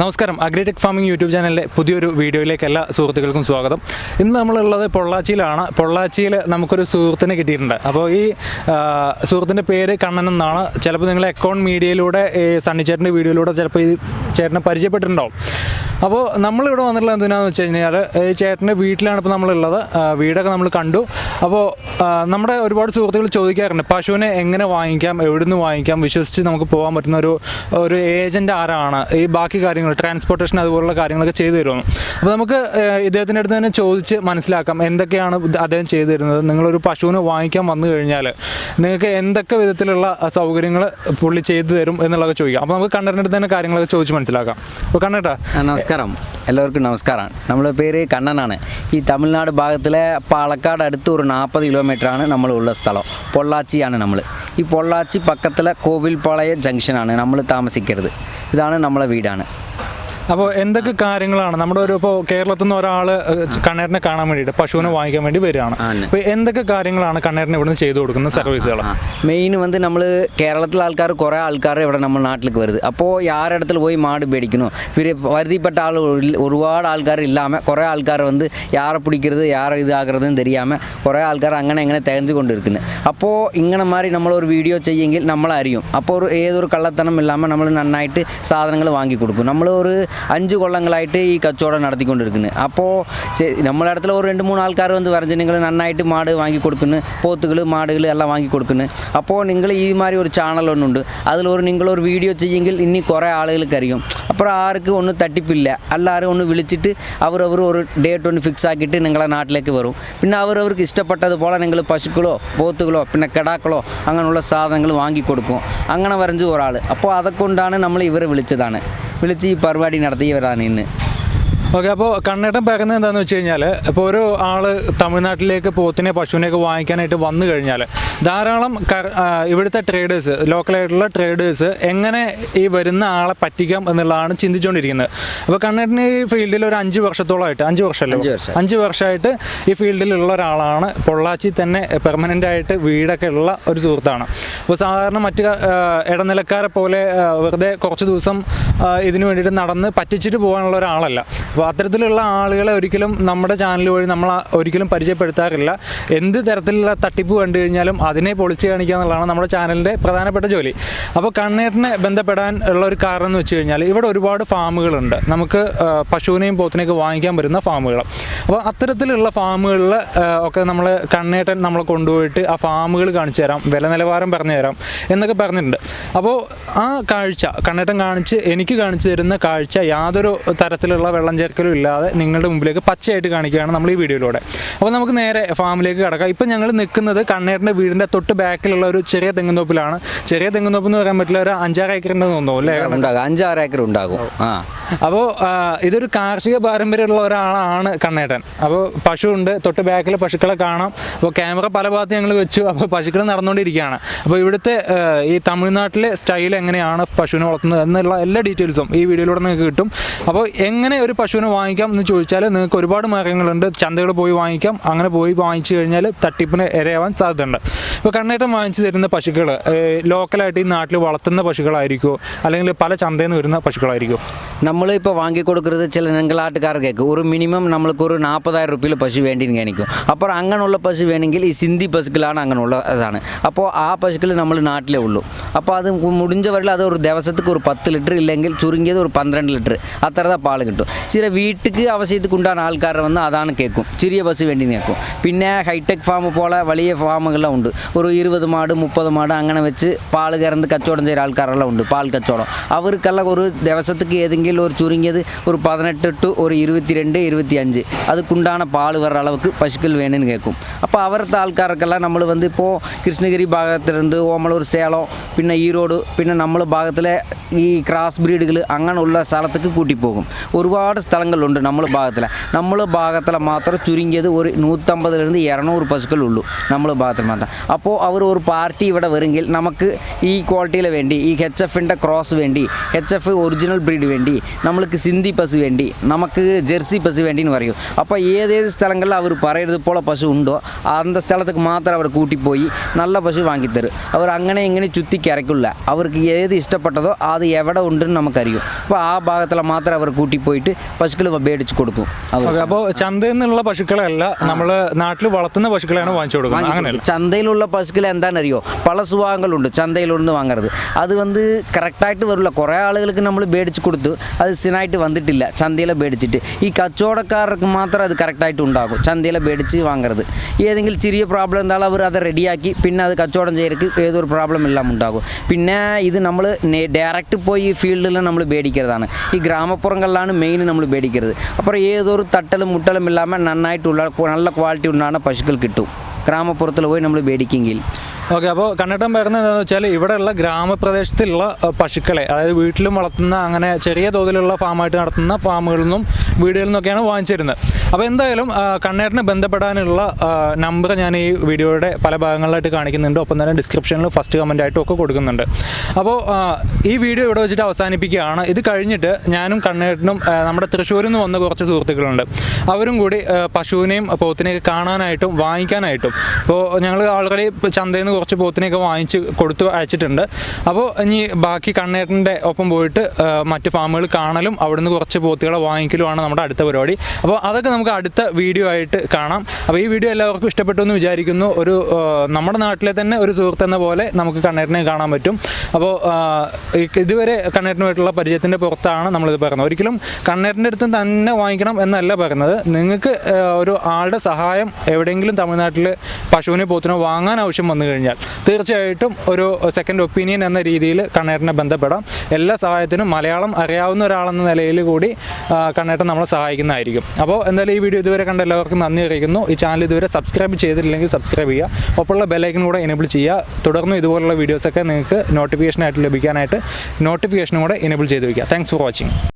നമസ്കാരം. Agritech farming YouTube ചാനലിലെ പുതിയൊരു വീഡിയോയിലേക്ക് എല്ലാ സുഹൃത്തുക്കൾക്കും സ്വാഗതം. ഇന്ന് നമ്മളുള്ളത് പൊള്ളാച്ചിയിലാണ്. പൊള്ളാച്ചിയിൽ നമുക്കൊരു സുഹൃത്തിനെ കിട്ടിയിട്ടുണ്ട്. അപ്പോൾ ഈ സുഹൃത്തിന്റെ പേര് കണ്ണൻ എന്നാണ്. ചിലപ്പോൾ നിങ്ങൾ അക്കൗണ്ട് മീഡിയയിലൂടെ ഈ സണ്ണിച്ചേട്ടന്റെ വീഡിയോയിലൂടെ ചിലപ്പോൾ ഈ ചേട്ടനെ പരിചയപ്പെട്ടിട്ടുണ്ടാവും. അപ്പോൾ നമ്മളിവിടെ വന്നിട്ടുള്ളത് എന്തിനാണെന്ന് വെച്ച് കഴിഞ്ഞാൽ ഈ ചേട്ടന്റെ വീട്ടിലാണ് ഇപ്പോൾ നമ്മളുള്ളത്. വീടൊക്കെ നമ്മൾ കണ്ടു. അപ്പോൾ നമ്മുടെ ഒരുപാട് സുഹൃത്തുക്കൾ ചോദിക്കാറുണ്ട് പശുവിനെ എങ്ങനെ വാങ്ങിക്കാം? എവിടുന്ന് വാങ്ങിക്കാം? വിശ്വസിച്ച് നമുക്ക് പോകാൻ പറ്റുന്ന ഒരു ഒരു ഏജന്റ് ആരാണ്? ഈ ബാക്കി കാര്യങ്ങൾ ട്രാൻസ്പോർട്ടേഷൻ അതുപോലുള്ള കാര്യങ്ങളൊക്കെ ചെയ്തു തരുമെന്ന് അപ്പോൾ നമുക്ക് ഇദ്ദേഹത്തിന്റെ അടുത്ത് തന്നെ ചോദിച്ച് മനസ്സിലാക്കാം എന്തൊക്കെയാണ് അദ്ദേഹം ചെയ്തു തരുന്നത്? നിങ്ങളൊരു പശുവിനെ വാങ്ങിക്കാൻ വന്നു കഴിഞ്ഞാൽ നിങ്ങൾക്ക് എന്തൊക്കെ വിധത്തിലുള്ള സൗകര്യങ്ങൾ പുള്ളി ചെയ്തു തരും എന്നുള്ളതൊക്കെ ചോദിക്കാം. അപ്പോൾ നമുക്ക് കണ്ണറിന്റെ അടുത്ത് തന്നെ കാര്യങ്ങളൊക്കെ ചോദിച്ച് മനസ്സിലാക്കാം. അപ്പോൾ കണ്ണേട്ടാ നമസ്കാരം. എല്ലാവർക്കും നമസ്കാരം. നമ്മുടെ പേര് കണ്ണനാണ്. ഈ തമിഴ്നാട് ഭാഗത്തിലെ പാലക്കാട് അടുത്ത് ഒരു നാൽപ്പത് കിലോമീറ്ററാണ് നമ്മളുള്ള സ്ഥലം. പൊള്ളാച്ചിയാണ് നമ്മൾ ഈ പൊള്ളാച്ചി പക്കത്തിലെ കോവിൽപ്പാളയ ജംഗ്ഷനാണ് നമ്മൾ താമസിക്കരുത്. ഇതാണ് നമ്മളെ വീടാണ്. അപ്പോൾ എന്തൊക്കെ കാര്യങ്ങളാണ്? നമ്മുടെ ഒരു ഇപ്പോൾ കേരളത്തിൽ നിന്ന് ഒരാൾ കണ്ണേറിനെ കാണാൻ വേണ്ടിയിട്ട് പശുവിനെ വാങ്ങിക്കാൻ വേണ്ടി വരികയാണ്. അപ്പോൾ എന്തൊക്കെ കാര്യങ്ങളാണ് കണ്ണേറിനെ ഇവിടുന്ന് ചെയ്തു കൊടുക്കുന്ന സർവീസുകൾ മെയിൻ വന്ന് നമ്മൾ കേരളത്തിലെ ആൾക്കാർ കുറേ ആൾക്കാർ ഇവിടെ നമ്മൾ നാട്ടിലേക്ക് വരുത് അപ്പോൾ யாரிடத்துல പോയി മാട് பிடிக்கணும் പിന്നെ വരുതിപ്പെട്ട ആൾ ഒരുപാട് ആൾക്കാർ ഇല്ലാമെ കുറേ ആൾക്കാർ வந்து യാറെ പിടിക്കരുത് യാറെ ഇതാകരുതെന്ന് ஆகிறதுன்னு കുറേ ആൾക്കാർ അങ്ങനെ ഇങ്ങനെ எங்கே കൊണ്ടിരിക്കുന്നത് അപ്പോൾ ഇങ്ങനെ മാറി നമ്മളൊരു വീഡിയോ ചെയ്യെങ്കിൽ നമ്മളറിയും. അപ്പോൾ ഒരു ഏതൊരു കള്ളത്തനം ഇല്ലാമെ നമ്മൾ നന്നായിട്ട് സാധനങ്ങൾ വാങ്ങിക്കൊടുക്കും നമ്മൾ ഒരു അഞ്ച് കൊള്ളങ്ങളായിട്ട് ഈ കച്ചവടം നടത്തിക്കൊണ്ടിരിക്കുന്നത് അപ്പോൾ നമ്മളെ இடத்துல ഒരു രണ്ട് മൂന്ന് ആൾക്കാർ வந்து വരഞ്ഞ് നിങ്ങൾ നന്നായിട്ട് മാട് വാങ്ങി കൊടുക്കുന്നു പോത്തുകൾ മാടുകൾ എല്ലാം വാങ്ങി കൊടുക്കുന്നു അപ്പോൾ നിങ്ങൾ ഈ മാതിരി ഒരു ചാനൽ ഒന്നുണ്ട് അതിലൊരു നിങ്ങളൊരു വീഡിയോ ചെയ്യെങ്കിൽ ഇനി കുറേ ആളുകൾക്ക് അറിയും അപ്പോൾ ആർക്ക് ഒന്നും തട്ടിപ്പില്ല എല്ലാവരും ഒന്ന് വിളിച്ചിട്ട് അവരവർ ഒരു ഡേറ്റ് ഒന്ന് ഫിക്സ് ആക്കിയിട്ട് നിങ്ങളെ നാട്ടിലേക്ക് വരും പിന്നെ അവരവർക്ക് ഇഷ്ടപ്പെട്ടതുപോലെ നിങ്ങൾ പശുക്കളോ പോത്തുകളോ പിന്നെ കിടാക്കളോ അങ്ങനെയുള്ള സാധനങ്ങൾ വാങ്ങി കൊടുക്കും അങ്ങനെ വരഞ്ച് ഒരാൾ അപ്പോൾ അതൊക്കൊണ്ടാണ് നമ്മൾ ഇവരെ വിളിച്ചതാണ് വിളിച്ച് ഈ പരിപാടി നടത്തിയവരാണ് ഇന്ന്. ഓക്കെ അപ്പോൾ കണ്ണേട്ടൻ പേക്കുന്നത് എന്താണെന്ന് വെച്ച് കഴിഞ്ഞാൽ ഇപ്പോൾ ഒരു ആൾ തമിഴ്നാട്ടിലേക്ക് പോത്തിനെ പശുവിനെയൊക്കെ വാങ്ങിക്കാനായിട്ട് വന്നു കഴിഞ്ഞാൽ ധാരാളം ഇവിടുത്തെ ട്രേഡേഴ്സ് ലോക്കലായിട്ടുള്ള ട്രേഡേഴ്സ് എങ്ങനെ ഈ വരുന്ന ആളെ പറ്റിക്കാം എന്നുള്ളതാണ് ചിന്തിച്ചുകൊണ്ടിരിക്കുന്നത് അപ്പോൾ കണ്ണേട്ടൻ ഈ ഫീൽഡിൽ ഒരു അഞ്ച് വർഷത്തോളമായിട്ട് അഞ്ച് വർഷമല്ലേ? അഞ്ച് വർഷം. അഞ്ച് വർഷമായിട്ട് ഈ ഫീൽഡിലുള്ള ഒരാളാണ് പൊള്ളാച്ചി തന്നെ പെർമനന്റ് ആയിട്ട് വീടൊക്കെ ഉള്ള ഒരു സുഹൃത്താണ്. അപ്പോൾ സാധാരണ മറ്റ് ഇടനിലക്കാരെ പോലെ വെറുതെ കുറച്ച് ദിവസം ഇതിനു വേണ്ടിയിട്ട് നടന്ന് പറ്റിച്ചിട്ട് പോകാനുള്ള ഒരാളല്ല. അപ്പോൾ അത്തരത്തിലുള്ള ആളുകളെ ഒരിക്കലും നമ്മുടെ ചാനൽ വഴി നമ്മൾ ഒരിക്കലും പരിചയപ്പെടുത്താറില്ല. എന്ത് തരത്തിലുള്ള തട്ടിപ്പ് കണ്ടു കഴിഞ്ഞാലും അതിനെ പൊളിച്ച് കാണിക്കുക എന്നുള്ളതാണ് നമ്മുടെ ചാനലിന്റെ പ്രധാനപ്പെട്ട ജോലി. അപ്പോൾ കണ്ണേറിനെ ബന്ധപ്പെടാൻ ഉള്ള ഒരു കാരണം എന്ന് വെച്ച് കഴിഞ്ഞാൽ ഇവിടെ ഒരുപാട് ഫാമുകളുണ്ട്. നമുക്ക് പശുവിനെയും പോത്തിനെയൊക്കെ വാങ്ങിക്കാൻ പറ്റുന്ന ഫാമുകൾ അപ്പോൾ അത്തരത്തിലുള്ള ഫാമുകളിൽ ഒക്കെ നമ്മൾ കണ്ണേട്ടൻ നമ്മളെ കൊണ്ടുപോയിട്ട് ആ ഫാമുകൾ കാണിച്ചു തരാം. വില നിലവാരം പറഞ്ഞു തരാം എന്നൊക്കെ പറഞ്ഞിട്ടുണ്ട്. അപ്പോൾ ആ കാഴ്ച കണ്ണേട്ടൻ കാണിച്ച് എനിക്ക് കാണിച്ചു തരുന്ന കാഴ്ച യാതൊരു തരത്തിലുള്ള വെള്ളം ചേർക്കലും ഇല്ലാതെ നിങ്ങളുടെ മുമ്പിലേക്ക് പച്ചയായിട്ട് കാണിക്കുകയാണ് നമ്മൾ ഈ വീഡിയോയിലൂടെ. അപ്പോൾ നമുക്ക് നേരെ ഫാമിലേക്ക് കിടക്കാം. ഇപ്പം ഞങ്ങൾ നിൽക്കുന്നത് കണ്ണേട്ടന്റെ വീടിന്റെ തൊട്ട് ബാക്കിലുള്ള ഒരു ചെറിയ തെങ്ങുന്തോപ്പിലാണ് ചെറിയ തെങ്ങുന്തോപ്പ് എന്ന് പറയാൻ പറ്റില്ല ഒരു അഞ്ചാറ് ഏക്കർ ഉണ്ടെന്ന് തോന്നുന്നു അല്ലേ? ഉണ്ടാകും. അഞ്ചാറ് ഏക്കർ ഉണ്ടാകും. ആ. അപ്പോൾ ഇതൊരു കാർഷിക പാരമ്പര്യമുള്ള ഒരാളാണ് കണ്ണേട്ടൻ. അപ്പോൾ പശുവുണ്ട് തൊട്ട് ബാക്കിൽ പശുക്കളെ കാണാം. അപ്പോൾ ക്യാമറ പല ഭാഗത്ത് ഞങ്ങൾ വെച്ചു. അപ്പോൾ പശുക്കൾ നടന്നുകൊണ്ടിരിക്കുകയാണ്. അപ്പോൾ ഇവിടുത്തെ ഈ തമിഴ്നാട്ടിലെ സ്റ്റൈൽ എങ്ങനെയാണ് പശുവിനെ വളർത്തുന്നത് എന്നുള്ള എല്ലാ ഡീറ്റെയിൽസും ഈ വീഡിയോയിലൂടെ നിങ്ങൾക്ക് കിട്ടും. അപ്പോൾ എങ്ങനെ ഒരു പശുവിനെ വാങ്ങിക്കാം എന്ന് ചോദിച്ചാൽ നിങ്ങൾക്ക് ഒരുപാട് മാർഗങ്ങളുണ്ട്. ചന്തകൾ പോയി വാങ്ങിക്കാം. അങ്ങനെ പോയി വാങ്ങിച്ചു കഴിഞ്ഞാൽ തട്ടിപ്പിന് ഇരയാവാൻ സാധ്യതയുണ്ട്. ഇപ്പോൾ കണ്ണേട്ടം വാങ്ങിച്ചു തരുന്ന പശുക്കൾ ലോക്കലായിട്ട് ഈ നാട്ടിൽ വളർത്തുന്ന പശുക്കളായിരിക്കുമോ? അല്ലെങ്കിൽ പല ചന്തയിൽ നിന്ന് വരുന്ന പശുക്കളായിരിക്കുമോ? നമ്മൾ ഇപ്പോൾ വാങ്ങി കൊടുക്കുന്നത് ചില നിങ്ങളാട്ടുകാർക്കേക്ക് ഒരു മിനിമം നമ്മൾക്ക് ഒരു നാൽപ്പതായിരം റുപ്യയിൽ പശു വേണ്ടിയെന്ന് കാണിക്കും അപ്പോൾ അങ്ങനെയുള്ള പശു വേണമെങ്കിൽ ഈ സിന്ധി പശുക്കളാണ് അങ്ങനെയുള്ള ഇതാണ് അപ്പോൾ ആ പശുക്കൾ നമ്മൾ നാട്ടിലേ ഉള്ളൂ അപ്പോൾ അത് മുടിஞ்ச വരൽ അത് ഒരു ദിവസത്തേക്ക് ഒരു പത്ത് ലിറ്റർ ഇല്ലെങ്കിൽ ചുരുങ്ങിയത് ഒരു പന്ത്രണ്ട് ലിറ്റർ അത്ര പാൽ കിട്ടും ചില വീട്ടിക്ക് ആവശ്യത്തിക്ക് ഉണ്ടാകുന്ന ആൾക്കാർ വന്ന് അതാണ് കേൾക്കും ചെറിയ പശു വേണ്ടി കേൾക്കും പിന്നെ ഹൈടെക് ഫാം പോലെ വലിയ ഫാമുകളെല്ലാം ഉണ്ട് ഒരു ഇരുപത് മാട് മുപ്പത് മാട് അങ്ങനെ വെച്ച് പാൽ കറന്ന് കച്ചവടം ചെയ്യുന്ന ആൾക്കാരെല്ലാം ഉണ്ട് പാൽ കച്ചവടം അവർക്കെല്ലാം ഒരു ദിവസത്തേക്ക് ഏതെങ്കിലും ஆண்கள் ஒரு சுருங்கியது ஒரு பதினெட்டு டு ஒரு இருபத்தி ரெண்டு இருபத்தி அஞ்சு அதுக்குண்டான பால் வர அளவுக்கு பசுக்கள் வேணும்னு கேட்கும் அப்போ அவரத்த ஆள்காரக்கெல்லாம் நம்மளுக்கு வந்து இப்போது கிருஷ்ணகிரி பாகத்திலிருந்து ஓமலூர் சேலம் பின்ன ஈரோடு பின்ன நம்மள பாகத்தில் ഈ ക്രാസ് ബ്രീഡുകൾ അങ്ങനെയുള്ള സ്ഥലത്തേക്ക് കൂട്ടിപ്പോകും ഒരുപാട് സ്ഥലങ്ങളുണ്ട് നമ്മളെ ഭാഗത്തിൽ നമ്മളെ ഭാഗത്തിൽ മാത്രം ചുരുങ്ങിയത് ഒരു നൂറ്റമ്പതിലിരുന്ന് ഇരുന്നൂറ് പശുക്കളുള്ളൂ നമ്മളെ ഭാഗത്തിൽ മാത്രം അപ്പോൾ അവർ ഒരു പാർട്ടി ഇവിടെ വരുമെങ്കിൽ നമുക്ക് ഈ ക്വാളിറ്റിയിൽ വേണ്ടി ഈ എച്ച് എഫിൻ്റെ ക്രോസ് വേണ്ടി എച്ച് എഫ് ഒറിജിനൽ ബ്രീഡ് വേണ്ടി നമ്മൾക്ക് സിന്ധി പശു വേണ്ടി നമുക്ക് ജെർസി പശു വേണ്ടിന്ന് പറയും. അപ്പോൾ ഏതേത് സ്ഥലങ്ങളിൽ അവർ പറയുന്നത് പോലെ പശു ഉണ്ടോ അന്ത സ്ഥലത്തേക്ക് മാത്രം അവർ കൂട്ടിപ്പോയി നല്ല പശു വാങ്ങിത്തരും. അവർ അങ്ങനെ ഇങ്ങനെ ചുറ്റി കരക്കില്ല അവർക്ക് ഏത് ഇഷ്ടപ്പെട്ടതോ അത് എവിടെ ഉണ്ടെന്ന് നമുക്കറിയും. അപ്പോൾ ആ ഭാഗത്തിൽ മാത്രം അവർ കൂട്ടിപ്പോയിട്ട് പശുക്കൾ മേടിച്ച് കൊടുക്കും അപ്പോൾ ചന്തയിൽ നിന്നുള്ള പശുക്കളല്ല നമ്മൾ നാട്ടിൽ വളർത്തുന്ന പശുക്കളാണ് വാങ്ങിച്ചു കൊടുക്കുന്നത്. അങ്ങനെയല്ല? ചന്തയിലുള്ള പശുക്കൾ എന്താണെന്നറിയോ? പല സുഭാഗങ്ങളുണ്ട് ചന്തയിലൊന്ന് വാങ്ങരുത്. അത് വന്ന് കറക്റ്റായിട്ട് വരില്ല. കുറേ ആളുകൾക്ക് നമ്മൾ മേടിച്ച് കൊടുത്ത്. അത് സ്ഥിരമായിട്ട് വന്നിട്ടില്ല ചന്തയിൽ മേടിച്ചിട്ട് ഈ കച്ചവടക്കാർക്ക് മാത്രം അത് കറക്റ്റായിട്ട് ഉണ്ടാകും ചന്തയിൽ മേടിച്ച് വാങ്ങരുത് ഏതെങ്കിലും ചെറിയ പ്രോബ്ലം എന്തായാലും അവർ അത് റെഡിയാക്കി പിന്നെ അത് കച്ചവടം ചെയ്യർക്ക് ഏതൊരു പ്രോബ്ലം എല്ലാം ഉണ്ടാകും പിന്നെ ഇത് നമ്മൾ ഡയറക്റ്റ് പോയി ഫീൽഡിൽ നമ്മൾ മേടിക്കുന്നതാണ് ഈ ഗ്രാമപ്പുറങ്ങളിലാണ് മെയിൻ നമ്മൾ മേടിക്കുന്നത് അപ്പോൾ ഏതൊരു തട്ടലും മുട്ടലും ഇല്ലാமல் നന്നായിട്ടുള്ള നല്ല ക്വാളിറ്റി ഉണ്ടാകുന്ന പശുക്കൾ കിട്ടും ഗ്രാമപ്പുറത്തിൽ പോയി നമ്മൾ മേടിക്കുമെങ്കിൽ ഓക്കെ അപ്പോൾ കണ്ണട്ടം പറയുന്നത് എന്താണെന്ന് വെച്ചാൽ ഇവിടെയുള്ള ഗ്രാമപ്രദേശത്തുള്ള പശുക്കളെ അതായത് വീട്ടിലും വളർത്തുന്ന അങ്ങനെ ചെറിയ തോതിലുള്ള ഫാമായിട്ട് നടത്തുന്ന ഫാമുകളിൽ നിന്നും വീടുകളിൽ നിന്നൊക്കെയാണ് വാങ്ങിച്ചിരുന്നത്. അപ്പോൾ എന്തായാലും കണ്ണേറിനെ ബന്ധപ്പെടാനുള്ള നമ്പർ ഞാൻ ഈ വീഡിയോയുടെ പല ഭാഗങ്ങളിലായിട്ട് കാണിക്കുന്നുണ്ട്. ഒപ്പം തന്നെ ഡിസ്ക്രിപ്ഷനിൽ ഫസ്റ്റ് കമന്റ് ആയിട്ടും ഒക്കെ കൊടുക്കുന്നുണ്ട്. അപ്പോൾ ഈ വീഡിയോ ഇവിടെ വെച്ചിട്ട് അവസാനിപ്പിക്കുകയാണ്. ഇത് കഴിഞ്ഞിട്ട് ഞാനും കണ്ണേട്ടനും നമ്മുടെ തൃശ്ശൂരിൽ നിന്ന് വന്ന കുറച്ച് സുഹൃത്തുക്കളുണ്ട്. അവരും കൂടി പശുവിനെയും പോത്തിനെയൊക്കെ കാണാനായിട്ടും വാങ്ങിക്കാനായിട്ടും. ഇപ്പോൾ ഞങ്ങൾ ആൾറെഡി ചന്തയിൽ നിന്ന് കുറച്ച് പോത്തിനെയൊക്കെ വാങ്ങിച്ച് കൊടുത്തു അയച്ചിട്ടുണ്ട്. അപ്പോൾ ഇനി ബാക്കി കണ്ണേട്ടന്റെ ഒപ്പം പോയിട്ട് മറ്റ് ഫാമുകൾ കാണലും അവിടുന്ന് കുറച്ച് പോത്തുകളെ വാങ്ങിക്കലുമാണ് നമ്മുടെ അടുത്ത പരിപാടി. അപ്പോൾ അതൊക്കെ നമുക്ക് അടുത്ത വീഡിയോ ആയിട്ട് കാണാം. അപ്പോൾ ഈ വീഡിയോ എല്ലാവർക്കും ഇഷ്ടപ്പെട്ടു എന്ന് വിചാരിക്കുന്നു. ഒരു നമ്മുടെ നാട്ടിലെ തന്നെ ഒരു സുഹൃത്ത് എന്ന പോലെ നമുക്ക് കണ്ണേട്ടനെ കാണാൻ പറ്റും. അപ്പോൾ ഇതുവരെ കണ്ണേറിനുമായിട്ടുള്ള പരിചയത്തിന്റെ പുറത്താണ് നമ്മളിത് പറയുന്നത്. ഒരിക്കലും കണ്ണേറിന്റെ അടുത്ത് തന്നെ വാങ്ങിക്കണം എന്നല്ല പറയുന്നത്. നിങ്ങൾക്ക് ഒരു ആളുടെ സഹായം എവിടെയെങ്കിലും തമിഴ്നാട്ടിൽ പശുവിനെ പോത്തിനോ വാങ്ങാൻ ആവശ്യം വന്നു കഴിഞ്ഞാൽ തീർച്ചയായിട്ടും ഒരു സെക്കൻഡ് ഒപ്പീനിയൻ എന്ന രീതിയിൽ കണ്ണേട്ടനെ ബന്ധപ്പെടാം. എല്ലാ സഹായത്തിനും മലയാളം അറിയാവുന്ന ഒരാളെന്ന നിലയിൽ കൂടി കണ്ണേട്ടൻ നമ്മളെ സഹായിക്കുന്നതായിരിക്കും. അപ്പോൾ എന്തായാലും ഈ വീഡിയോ ഇതുവരെ കണ്ട എല്ലാവർക്കും നന്ദി അറിയിക്കുന്നു. ഈ ചാനൽ ഇതുവരെ സബ്സ്ക്രൈബ് ചെയ്തിട്ടില്ലെങ്കിൽ സബ്സ്ക്രൈബ് ചെയ്യുക. ഒപ്പമുള്ള ബെല്ലൈക്കൻ കൂടെ എനേബിൾ ചെയ്യുക. തുടർന്ന് ഇതുപോലുള്ള വീഡിയോസൊക്കെ നിങ്ങൾക്ക് നോട്ടിഫിക്കേഷനായിട്ട് ലഭിക്കാനായിട്ട് നോട്ടിഫിക്കേഷനും കൂടെ എനേബിൾ ചെയ്ത് വയ്ക്കുക താങ്ക്സ് ഫോർ വാച്ചിങ്